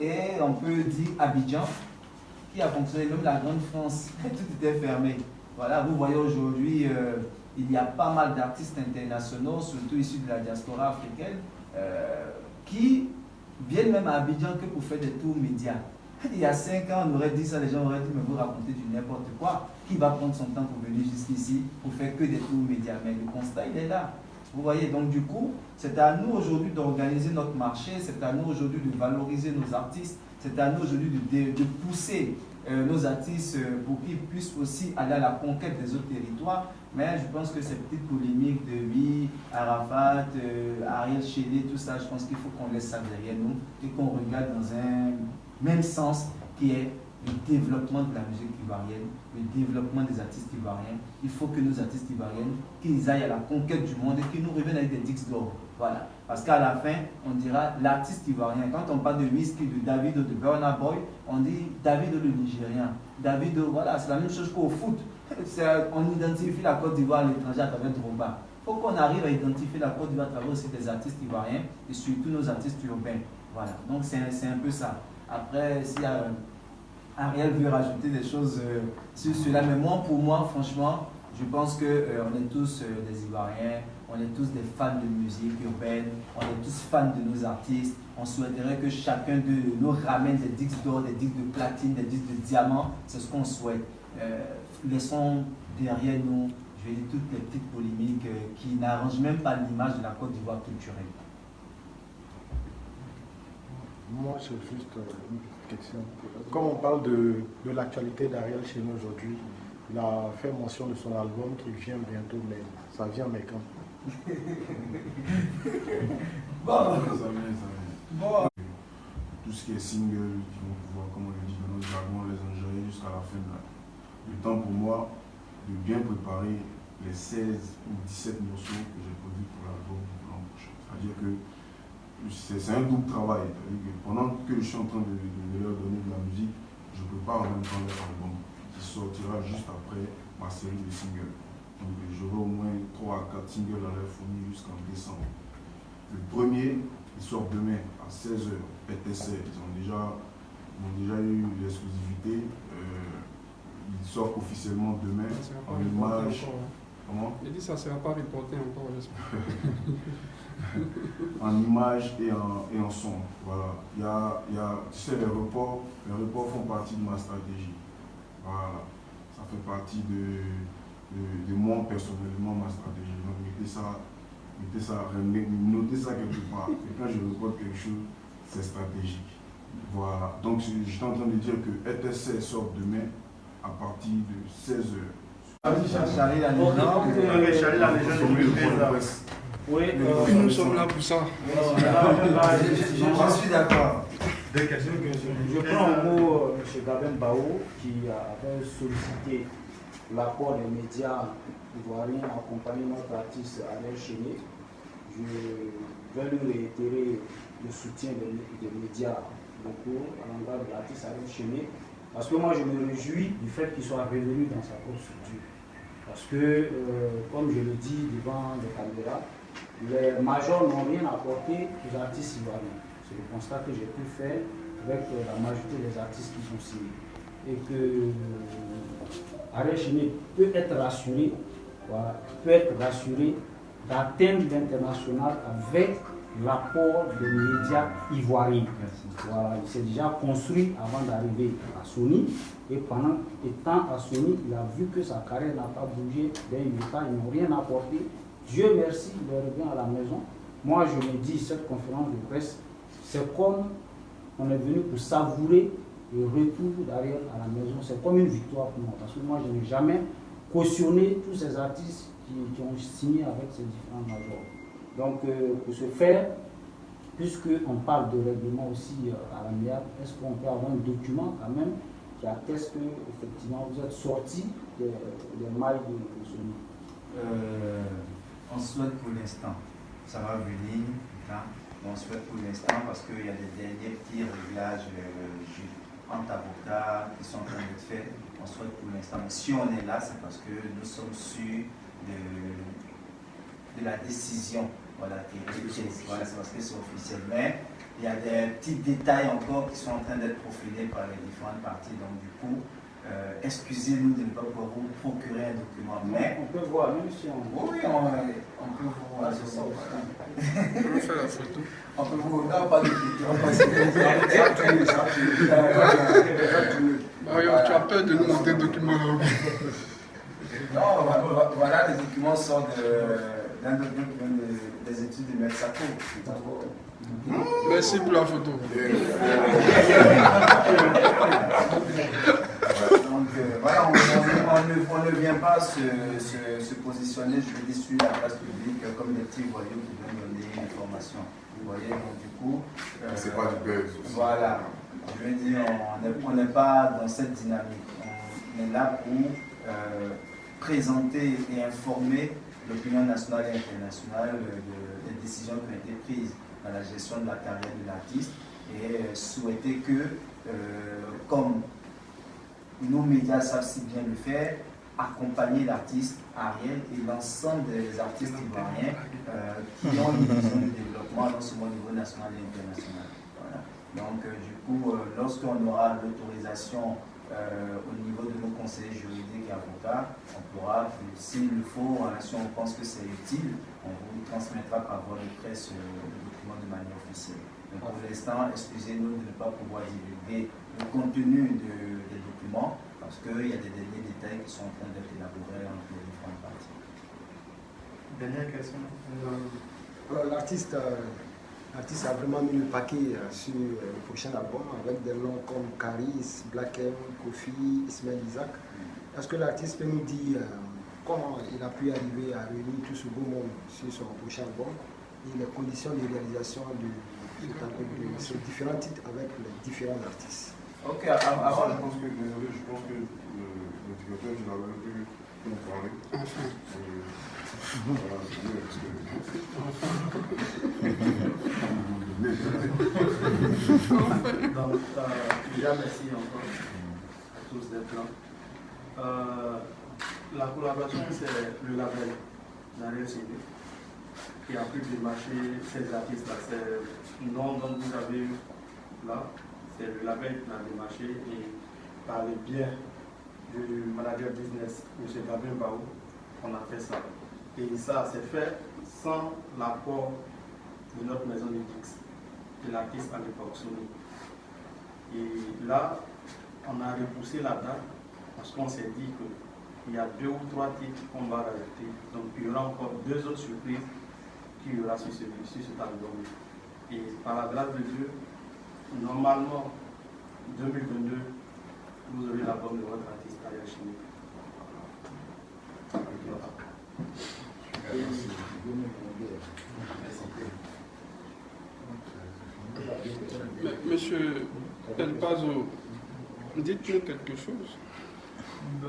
et on peut dire Abidjan, qui a fonctionné, même la Grande France, tout était fermé. Voilà, vous voyez aujourd'hui, euh, il y a pas mal d'artistes internationaux, surtout issus de la diaspora africaine, euh, qui viennent même à Abidjan que pour faire des tours médias. Il y a cinq ans, on aurait dit ça, les gens auraient dit, mais vous racontez du n'importe quoi. Qui va prendre son temps pour venir jusqu'ici pour faire que des tours médias? Mais le constat, il est là. Vous voyez, donc du coup, c'est à nous aujourd'hui d'organiser notre marché, c'est à nous aujourd'hui de valoriser nos artistes, c'est à nous aujourd'hui de, pousser euh, nos artistes euh, pour qu'ils puissent aussi aller à la conquête des autres territoires. Mais je pense que ces petites polémiques de vie, Arafat, euh, Ariel Chédé, tout ça, je pense qu'il faut qu'on laisse ça derrière nous et qu'on regarde dans un même sens qui est le développement de la musique ivoirienne, le développement des artistes ivoiriens. Il faut que nos artistes ivoiriens, qu'ils aillent à la conquête du monde et qu'ils nous reviennent avec des dix d'or. Voilà. Parce qu'à la fin, on dira l'artiste ivoirien. Quand on parle de whisky, de David ou de Burna Boy, on dit David le Nigérien. David, voilà, c'est la même chose qu'au foot. On identifie la Côte d'Ivoire à l'étranger à travers Drogba. Il faut qu'on arrive à identifier la Côte d'Ivoire à travers aussi des artistes ivoiriens et surtout nos artistes urbains. Voilà. Donc c'est un peu ça. Après, s'il y a Ariel veut rajouter des choses euh, sur cela. Mais moi, pour moi, franchement, je pense qu'on euh, on est tous euh, des Ivoiriens, on est tous des fans de musique urbaine, on est tous fans de nos artistes. On souhaiterait que chacun de nous ramène des disques d'or, des disques de platine, des disques de diamant. C'est ce qu'on souhaite. laissons derrière nous, je vais dire, toutes les petites polémiques qui n'arrangent même pas l'image de la Côte d'Ivoire culturelle. Moi, c'est juste une question. Comme on parle de, de l'actualité d'Ariel chez nous aujourd'hui, il a fait mention de son album qui vient bientôt, mais ça vient mais quand? Bon. Bon. Tout ce qui est single, qui vont pouvoir, comme on le dit dans nos les enjoyer jusqu'à la fin du temps pour moi de bien préparer les 16 ou 17 morceaux que j'ai produits pour l'album pour l'an prochain. C'est-à-dire que c'est un double travail. Que je suis en train de, leur donner de la musique, je prépare en même temps leur album qui sortira juste après ma série de singles. Donc j'aurai au moins 3 à 4 singles à leur fournir jusqu'en décembre. Le premier, il sort demain à 16h, PTC. Ils ont déjà, ont déjà eu l'exclusivité. Euh, il sort officiellement demain en image. Comment Il dit ça ne sera pas reporté encore, j'espère. en image et en, et en son. Voilà. Il y a, il y a, tu sais, les reports, les reports font partie de ma stratégie. Voilà. Ça fait partie de, de, moi personnellement, ma stratégie. Donc, mettez ça, mettez ça, notez ça quelque part. Et quand je reporte quelque chose, c'est stratégique. Voilà. Donc, je suis en train de dire que ETC sort demain à partir de 16h. Légende oui, euh, nous sommes là pour ça. Je suis d'accord. Je prends un mot euh, M. Gabin Bao qui avait sollicité l'apport des médias ivoiriens accompagner notre artiste Alain Chéné. Je vais lui réitérer le soutien des, médias locaux à l'endroit de l'artiste Alain Chéné parce que moi je me réjouis du fait qu'il soit revenu dans sa propre structure. Parce que, euh, comme je le dis devant les caméras, les majors n'ont rien apporté aux artistes ivoiriens. C'est le constat que j'ai pu faire avec euh, la majorité des artistes qui sont signés. Et que euh, peut être rassuré, peut être rassuré d'atteindre l'international avec l'apport des médias ivoiriens. Voilà, il s'est déjà construit avant d'arriver à Sony. Et pendant étant à Sony, il a vu que sa carrière n'a pas bougé d'un état, ils n'ont rien apporté. Dieu merci, il revient à la maison. Moi, je me dis, cette conférence de presse, c'est comme on est venu pour savourer le retour d'Ariel à la maison. C'est comme une victoire pour moi. Parce que moi, je n'ai jamais cautionné tous ces artistes qui, ont signé avec ces différents majors. Donc, euh, pour ce faire, puisqu'on parle de règlement aussi euh, à l'amiable, est-ce qu'on peut avoir un document quand même qui atteste que effectivement vous êtes sorti des, mailles de, ce euh, on souhaite pour l'instant, ça va venir, hein, on souhaite pour l'instant parce qu'il y a des derniers petits réglages euh, entre qui sont en train d'être faits. On souhaite pour l'instant. Si on est là, c'est parce que nous sommes sûrs de, de la décision. Voilà, c'est parce que c'est officiel. Mais il y a des petits détails encore qui sont en train d'être profilés par les différentes parties. Donc du coup, euh, excusez-nous de ne pas pouvoir vous procurer un document. Mais on peut voir, même si on. Oui, on, on peut vous voir. On peut faire la photo. On peut vous. Non, pas de photo. Mario, tu as peur de nous montrer un document là Non, voilà, les documents sont d'un des études de Metsaco. Merci pour la photo. Donc euh, voilà, on, ne, vient pas se, positionner, je vais dire, sur la place publique comme des petits voyous qui viennent donner une information. Vous voyez, donc du coup. Euh, c'est pas du buzz. Voilà. Je veux dire, on n'est pas dans cette dynamique. On est là pour euh, présenter et informer l'opinion nationale et internationale des décisions qui ont été prises dans la gestion de la carrière de l'artiste et souhaiter que, comme nos médias savent si bien le faire, accompagner l'artiste Ariel et l'ensemble des artistes ivoiriens euh, qui ont une vision de développement, non seulement au niveau national et international. Donc, euh, du coup, euh, lorsqu'on aura l'autorisation au niveau de nos conseillers juridiques et avocats, on pourra, s'il le faut, si on pense que c'est utile, on vous transmettra par voie de presse le document de manière officielle. Donc, pour l'instant, excusez-nous de ne pas pouvoir divulguer le contenu de parce qu'il y a des derniers détails qui sont en train d'être élaborés entre les différentes parties. Dernière question. Euh, l'artiste, euh, l'artiste a vraiment mis le paquet euh, sur le prochain album avec des noms comme Caris, Black M, Kofi, Ismail Isaac. Est-ce que l'artiste peut nous dire comment il a pu arriver à réunir tout ce beau monde sur son prochain album et les conditions de réalisation de, de ces différents titres avec les différents artistes? Ok, avant. Je pense que, désolé, je pense que le Donc, euh, déjà, merci encore à tous d'être là. Euh, la collaboration, c'est le label Narel CD qui a pu démarcher ces artistes-là. C'est le nom dont vous avez eu là c'est le label qui l'a démarché et par le biais du manager business, M. Gabin Baou, on a fait ça. Et ça s'est fait sans l'apport de notre maison de Dix, de l'artiste à l'époque Sony. Et là, on a repoussé la date parce qu'on s'est dit qu'il y a deux ou trois titres qu'on va rajouter. Donc il y aura encore deux autres surprises qui y aura sur, ce, sur cet album. Et par la grâce de Dieu, normalement, 2022, vous aurez l'album de votre artiste Ariel Chimie. Monsieur El Pazo, dites-nous quelque chose. Ben,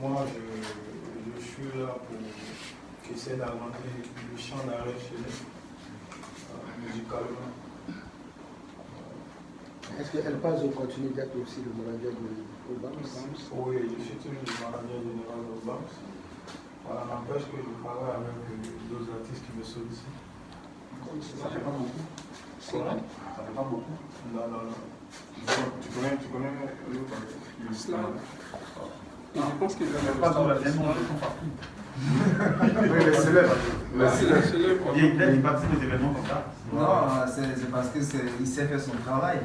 moi, je, je, suis là pour essayer d'agrandir le champ d'arrêt chez nous, musicalement. Est-ce qu'elle passe au continue d'être aussi le manager de Obams Oui, je suis toujours le manager général d'Obams. Voilà, n'empêche que je travaille avec d'autres artistes qui me sollicitent. Ça fait pas beaucoup C'est vrai? Ça fait pas beaucoup Non, non, non. Tu connais, tu connais l'autre Je pense qu'il a pas dans la partout. oui, les célèbres. Il participe aux événements comme ça Non, c'est parce qu'il sait faire son travail.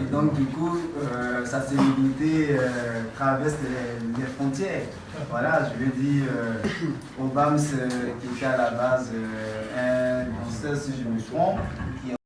Et donc, du coup, euh, sa célébrité euh, traverse les, frontières. Voilà, je veux dire, euh, Obama, qui était à la base un danseur, si je me trompe, qui est